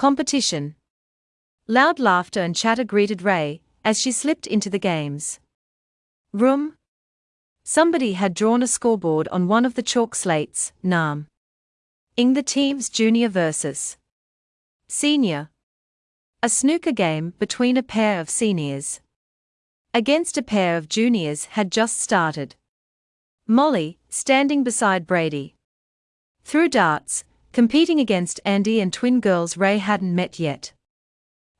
Competition. Loud laughter and chatter greeted Ray as she slipped into the games. Room. Somebody had drawn a scoreboard on one of the chalk slates, Nam. In the team's junior versus senior. A snooker game between a pair of seniors against a pair of juniors had just started. Molly, standing beside Brady, threw darts, competing against Andy and twin girls Ray hadn't met yet.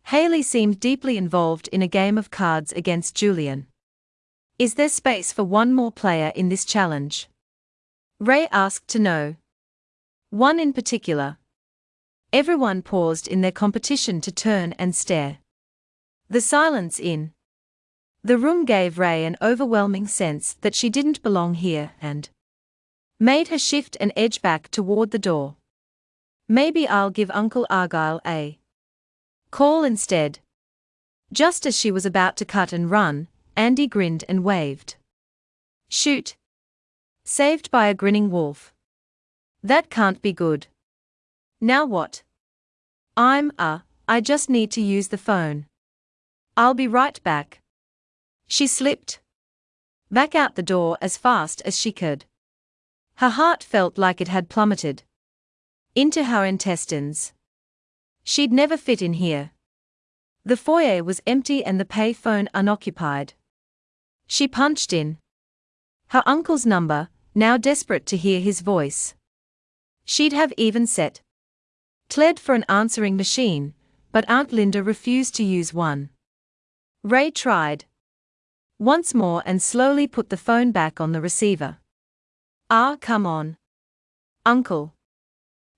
Haley seemed deeply involved in a game of cards against Julian. Is there space for one more player in this challenge? Ray asked to know. One in particular. Everyone paused in their competition to turn and stare. The silence in the room gave Ray an overwhelming sense that she didn't belong here and made her shift and edge back toward the door. Maybe I'll give Uncle Argyle a call instead. Just as she was about to cut and run, Andy grinned and waved. Shoot! Saved by a grinning wolf. That can't be good. Now what? I'm, uh, I just need to use the phone. I'll be right back. She slipped back out the door as fast as she could. Her heart felt like it had plummeted into her intestines. She'd never fit in here. The foyer was empty and the pay phone unoccupied. She punched in her uncle's number, now desperate to hear his voice. She'd have even set Tled for an answering machine, but Aunt Linda refused to use one. Ray tried once more and slowly put the phone back on the receiver. Ah, come on. Uncle.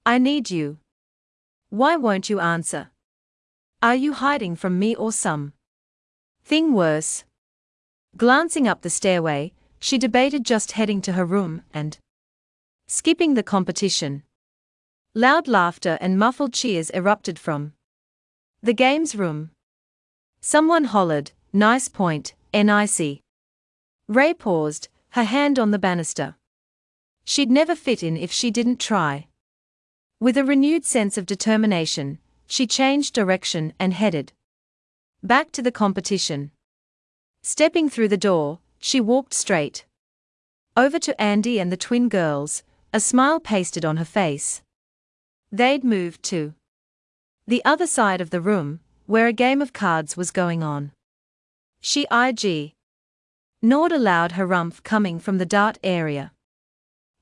I need you. Why won't you answer? Are you hiding from me or some thing worse? Glancing up the stairway, she debated just heading to her room and skipping the competition. Loud laughter and muffled cheers erupted from the games room. Someone hollered, Nice point, NIC. Ray paused, her hand on the banister. She'd never fit in if she didn't try. With a renewed sense of determination, she changed direction and headed back to the competition. Stepping through the door, she walked straight over to Andy and the twin girls, a smile pasted on her face. They'd moved to the other side of the room, where a game of cards was going on. She IG. Nord allowed her rumph coming from the dart area.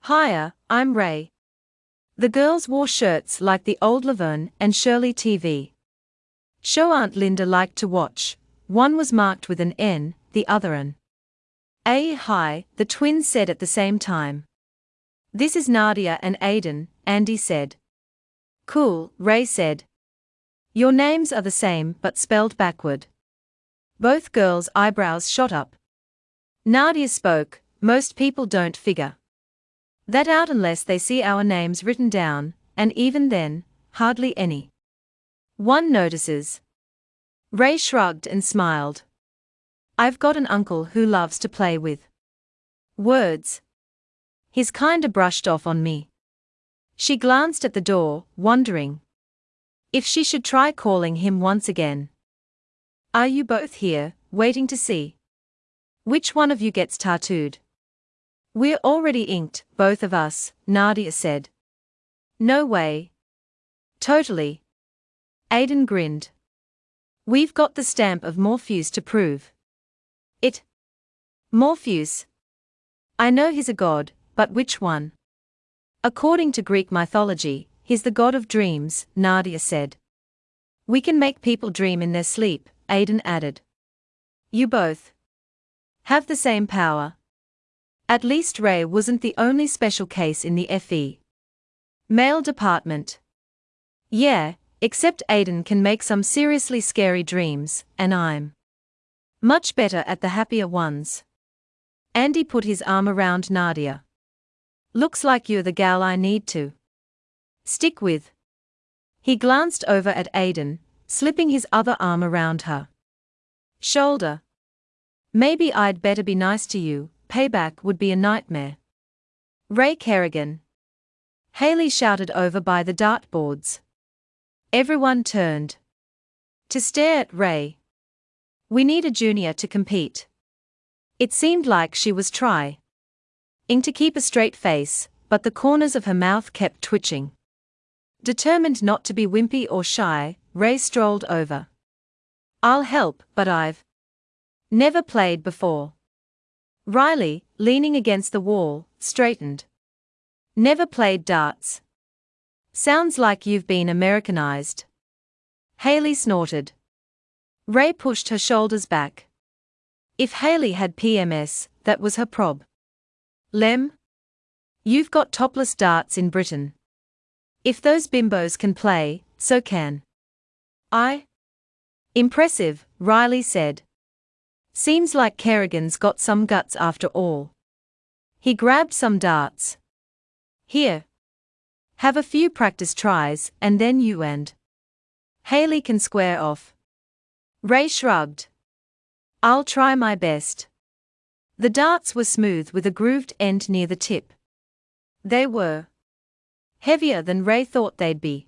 Hiya, I'm Ray. The girls wore shirts like the old Laverne and Shirley TV. Show Aunt Linda liked to watch, one was marked with an N, the other an A. Hi, the twins said at the same time. This is Nadia and Aiden, Andy said. Cool, Ray said. Your names are the same but spelled backward. Both girls' eyebrows shot up. Nadia spoke, most people don't figure that out unless they see our names written down, and even then, hardly any. One notices. Ray shrugged and smiled. I've got an uncle who loves to play with words. He's kinda brushed off on me. She glanced at the door, wondering if she should try calling him once again. Are you both here, waiting to see which one of you gets tattooed? We're already inked, both of us, Nadia said. No way. Totally. Aiden grinned. We've got the stamp of Morpheus to prove it. Morpheus. I know he's a god, but which one? According to Greek mythology, he's the god of dreams, Nadia said. We can make people dream in their sleep, Aiden added. You both have the same power. At least Ray wasn't the only special case in the FE. Male department. Yeah, except Aiden can make some seriously scary dreams, and I'm much better at the happier ones. Andy put his arm around Nadia. Looks like you're the gal I need to stick with. He glanced over at Aiden, slipping his other arm around her shoulder. Maybe I'd better be nice to you, payback would be a nightmare. Ray Kerrigan. Haley shouted over by the dartboards. Everyone turned to stare at Ray. We need a junior to compete. It seemed like she was trying to keep a straight face, but the corners of her mouth kept twitching. Determined not to be wimpy or shy, Ray strolled over. I'll help, but I've never played before. Riley, leaning against the wall, straightened. Never played darts. Sounds like you've been Americanized. Haley snorted. Ray pushed her shoulders back. If Haley had PMS, that was her prob. Lem? You've got topless darts in Britain. If those bimbos can play, so can I. Impressive, Riley said. Seems like Kerrigan's got some guts after all. He grabbed some darts. Here. Have a few practice tries, and then you end. Haley can square off. Ray shrugged. I'll try my best. The darts were smooth with a grooved end near the tip. They were heavier than Ray thought they'd be.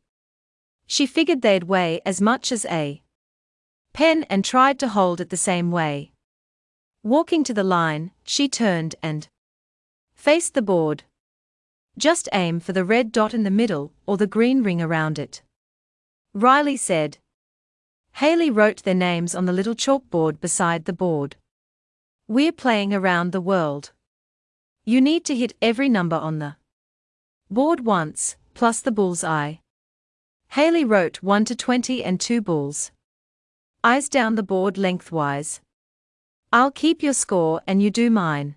She figured they'd weigh as much as a pen and tried to hold it the same way. Walking to the line, she turned and faced the board. Just aim for the red dot in the middle or the green ring around it. Riley said. Haley wrote their names on the little chalkboard beside the board. We're playing around the world. You need to hit every number on the board once, plus the bull's eye. Haley wrote 1 to 20 and 2 bulls. Eyes down the board lengthwise. I'll keep your score and you do mine.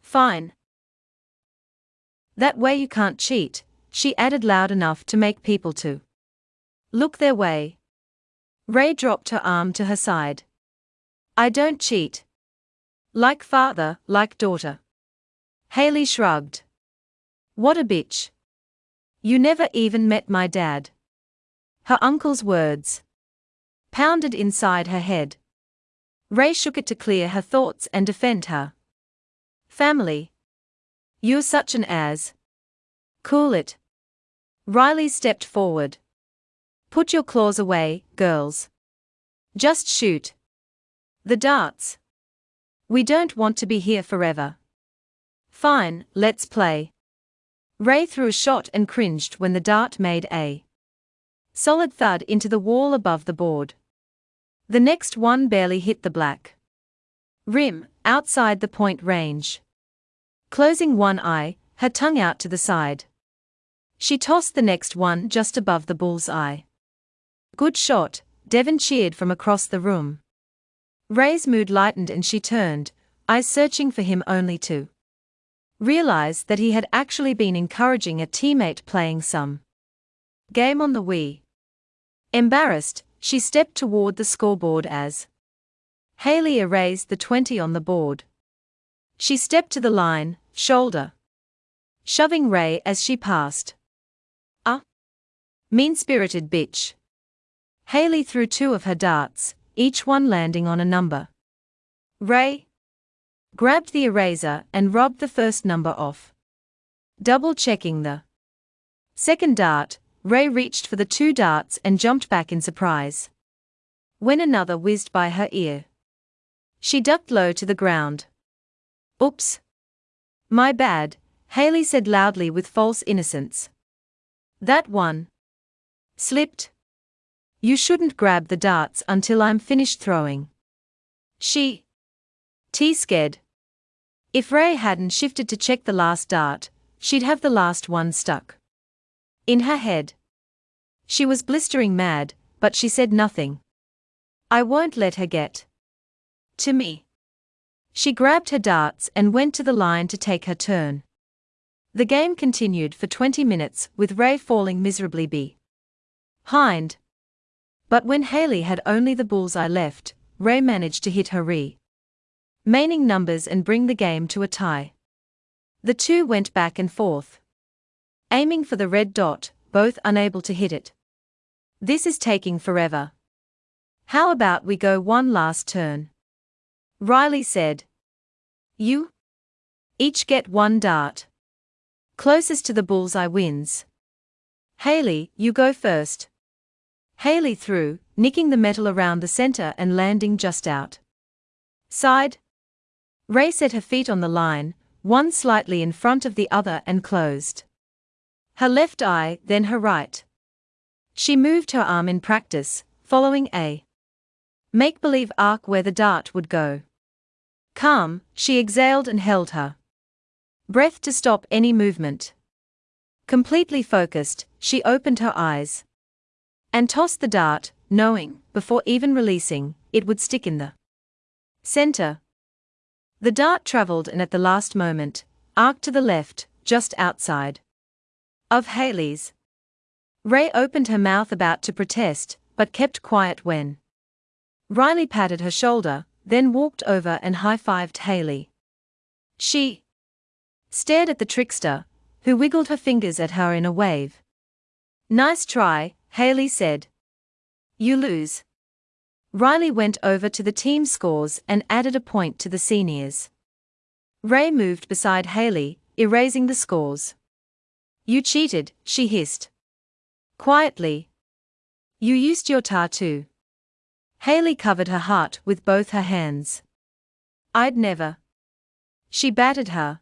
Fine. That way you can't cheat, she added loud enough to make people to look their way. Ray dropped her arm to her side. I don't cheat. Like father, like daughter. Haley shrugged. What a bitch. You never even met my dad. Her uncle's words pounded inside her head. Ray shook it to clear her thoughts and defend her. Family. You're such an ass. Cool it. Riley stepped forward. Put your claws away, girls. Just shoot. The darts. We don't want to be here forever. Fine, let's play. Ray threw a shot and cringed when the dart made a solid thud into the wall above the board. The next one barely hit the black rim, outside the point range. Closing one eye, her tongue out to the side. She tossed the next one just above the bull's eye. Good shot, Devon cheered from across the room. Ray's mood lightened and she turned, eyes searching for him only to realize that he had actually been encouraging a teammate playing some game on the Wii. Embarrassed, she stepped toward the scoreboard as Haley erased the 20 on the board. She stepped to the line, shoulder shoving Ray as she passed. A mean spirited bitch. Haley threw two of her darts, each one landing on a number. Ray grabbed the eraser and rubbed the first number off. Double checking the second dart, Ray reached for the two darts and jumped back in surprise. When another whizzed by her ear, she ducked low to the ground. Oops. My bad, Haley said loudly with false innocence. That one slipped. You shouldn't grab the darts until I'm finished throwing. She. T scared. If Ray hadn't shifted to check the last dart, she'd have the last one stuck. In her head. She was blistering mad, but she said nothing. I won't let her get. To me. She grabbed her darts and went to the line to take her turn. The game continued for 20 minutes with Ray falling miserably behind. But when Haley had only the bullseye left, Ray managed to hit her re. Maining numbers and bring the game to a tie. The two went back and forth. Aiming for the red dot, both unable to hit it. This is taking forever. How about we go one last turn? Riley said. You? Each get one dart. Closest to the bullseye wins. Haley, you go first. Haley threw, nicking the metal around the center and landing just out. Side. Ray set her feet on the line, one slightly in front of the other and closed. Her left eye, then her right. She moved her arm in practice, following a make believe arc where the dart would go. Calm, she exhaled and held her breath to stop any movement. Completely focused, she opened her eyes and tossed the dart, knowing, before even releasing, it would stick in the center. The dart traveled and at the last moment, arced to the left, just outside of Haley's. Ray opened her mouth about to protest, but kept quiet when Riley patted her shoulder, then walked over and high fived Haley. She stared at the trickster, who wiggled her fingers at her in a wave. Nice try, Haley said. You lose. Riley went over to the team scores and added a point to the seniors. Ray moved beside Haley, erasing the scores. You cheated, she hissed. Quietly. You used your tattoo. Haley covered her heart with both her hands. I'd never. She batted her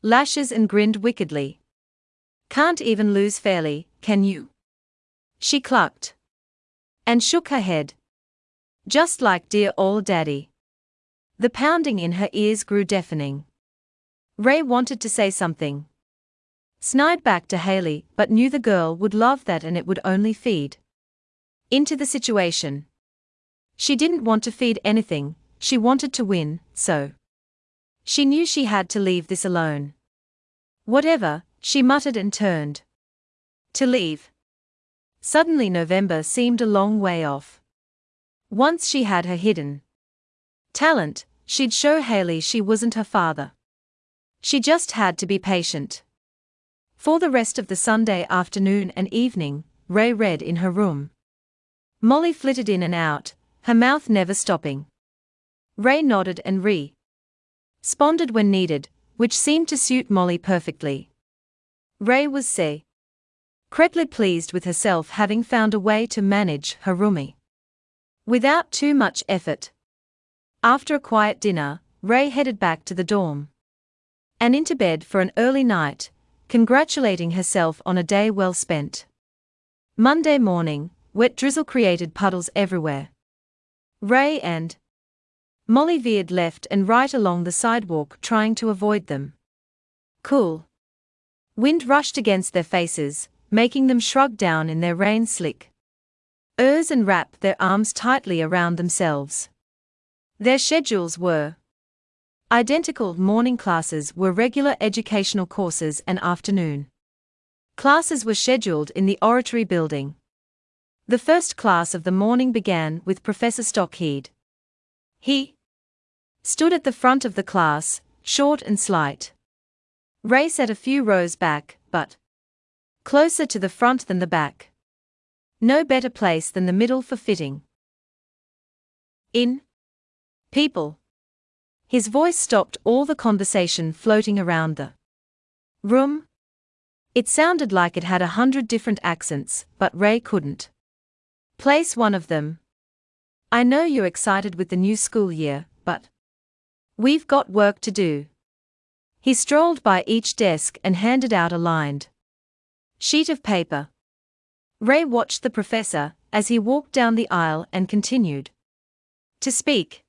lashes and grinned wickedly. Can't even lose fairly, can you? She clucked and shook her head. Just like dear old daddy. The pounding in her ears grew deafening. Ray wanted to say something. Snide back to Haley, but knew the girl would love that and it would only feed into the situation. She didn't want to feed anything, she wanted to win, so. She knew she had to leave this alone. Whatever, she muttered and turned. To leave. Suddenly November seemed a long way off. Once she had her hidden talent, she'd show Haley she wasn't her father. She just had to be patient. For the rest of the Sunday afternoon and evening, Ray read in her room. Molly flitted in and out, her mouth never stopping. Ray nodded and re responded when needed, which seemed to suit Molly perfectly. Ray was say credibly pleased with herself having found a way to manage her roomie. Without too much effort. After a quiet dinner, Ray headed back to the dorm. And into bed for an early night, congratulating herself on a day well spent. Monday morning, wet drizzle created puddles everywhere. Ray and Molly veered left and right along the sidewalk trying to avoid them. Cool. Wind rushed against their faces, making them shrug down in their rain slick. Ers and wrap their arms tightly around themselves. Their schedules were identical morning classes were regular educational courses and afternoon classes were scheduled in the oratory building. The first class of the morning began with Professor Stockheed. He stood at the front of the class, short and slight. Ray sat a few rows back, but closer to the front than the back. No better place than the middle for fitting. In people. His voice stopped all the conversation floating around the room. It sounded like it had a hundred different accents, but Ray couldn't. Place one of them. I know you're excited with the new school year, but we've got work to do. He strolled by each desk and handed out a lined sheet of paper. Ray watched the professor as he walked down the aisle and continued to speak.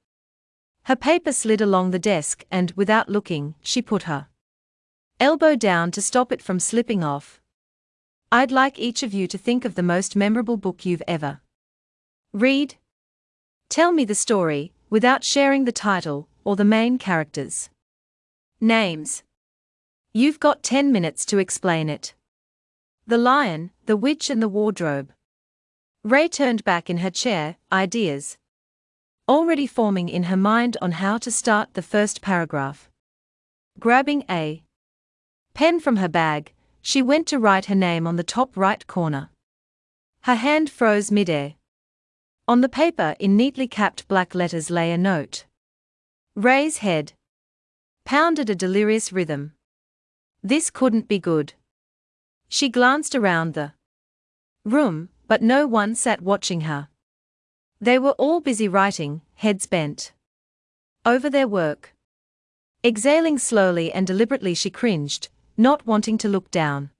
Her paper slid along the desk and, without looking, she put her elbow down to stop it from slipping off. I'd like each of you to think of the most memorable book you've ever read. Tell me the story, without sharing the title or the main characters' names. You've got 10 minutes to explain it. The Lion, the Witch, and the Wardrobe. Ray turned back in her chair, ideas already forming in her mind on how to start the first paragraph. Grabbing a pen from her bag, she went to write her name on the top right corner. Her hand froze midair. On the paper, in neatly capped black letters, lay a note. Ray's head pounded a delirious rhythm. This couldn't be good. She glanced around the room, but no one sat watching her. They were all busy writing, heads bent over their work. Exhaling slowly and deliberately, she cringed, not wanting to look down.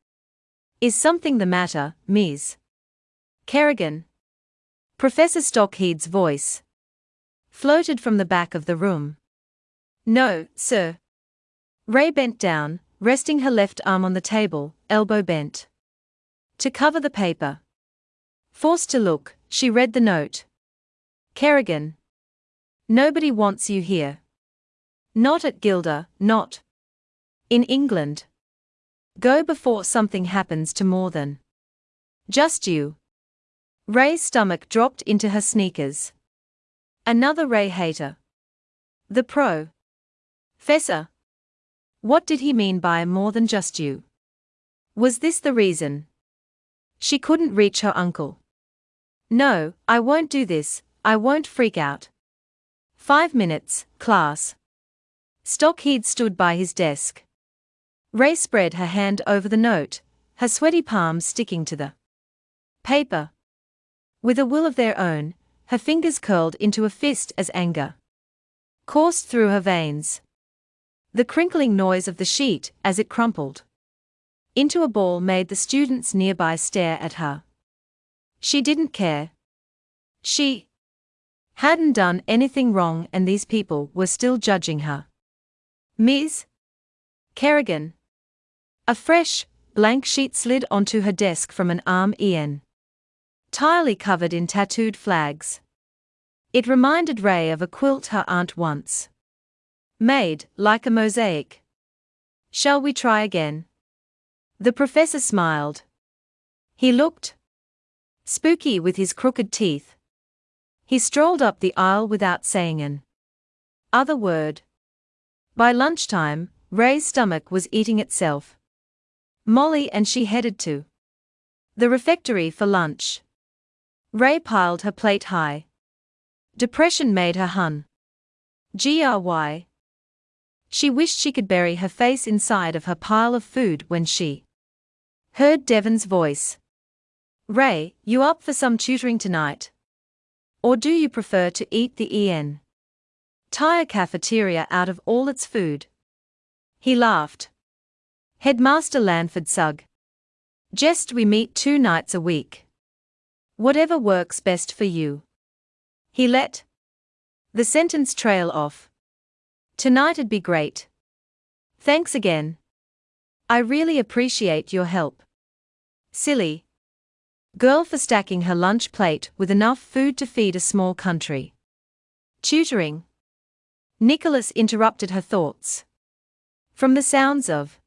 Is something the matter, Ms. Kerrigan? Professor Stockheed's voice floated from the back of the room. No, sir. Ray bent down, resting her left arm on the table, elbow bent. To cover the paper. Forced to look, she read the note. Kerrigan. Nobody wants you here. Not at Gilda, not. In England. Go before something happens to more than. Just you. Ray's stomach dropped into her sneakers. Another Ray hater. The pro. Fessor. What did he mean by more than just you? Was this the reason? She couldn't reach her uncle. No, I won't do this, I won't freak out. Five minutes, class. Stockheed stood by his desk. Ray spread her hand over the note, her sweaty palms sticking to the paper. With a will of their own, her fingers curled into a fist as anger coursed through her veins. The crinkling noise of the sheet as it crumpled into a ball made the students nearby stare at her. She didn't care. She hadn't done anything wrong and these people were still judging her. Ms. Kerrigan. A fresh, blank sheet slid onto her desk from an arm en entirely covered in tattooed flags. It reminded Ray of a quilt her aunt once made, like a mosaic. Shall we try again? The professor smiled. He looked spooky with his crooked teeth. He strolled up the aisle without saying an other word. By lunchtime, Ray's stomach was eating itself. Molly and she headed to the refectory for lunch. Ray piled her plate high. Depression made her hun. GRY. She wished she could bury her face inside of her pile of food when she heard Devon's voice. Ray, you up for some tutoring tonight? Or do you prefer to eat the EN? Tire cafeteria out of all its food? He laughed. Headmaster Lanford Sugg. Jest we meet two nights a week. Whatever works best for you. He let the sentence trail off. Tonight'd be great. Thanks again. I really appreciate your help. Silly girl for stacking her lunch plate with enough food to feed a small country. Tutoring. Nicholas interrupted her thoughts. From the sounds of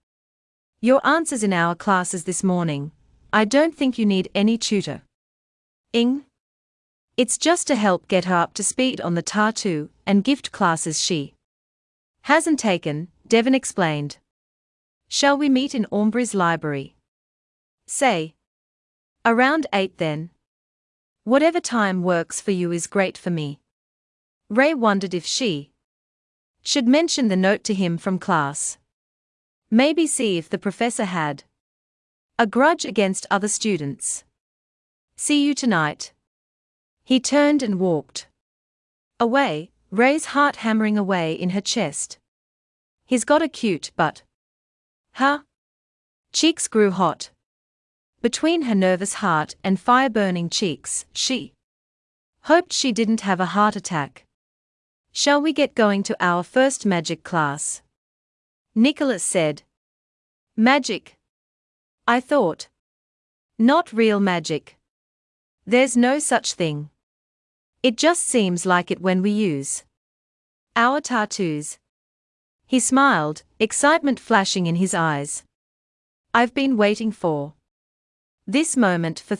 your answers in our classes this morning, I don't think you need any tutor. Ing? It's just to help get her up to speed on the tattoo and gift classes she hasn't taken, Devon explained. Shall we meet in Aubrey's library? Say. Around 8 then. Whatever time works for you is great for me. Ray wondered if she should mention the note to him from class. Maybe see if the professor had a grudge against other students. See you tonight. He turned and walked away, Ray's heart hammering away in her chest. He's got a cute butt. Huh? Cheeks grew hot. Between her nervous heart and fire burning cheeks, she hoped she didn't have a heart attack. Shall we get going to our first magic class? Nicholas said. Magic. I thought. Not real magic. There's no such thing. It just seems like it when we use our tattoos. He smiled, excitement flashing in his eyes. I've been waiting for this moment for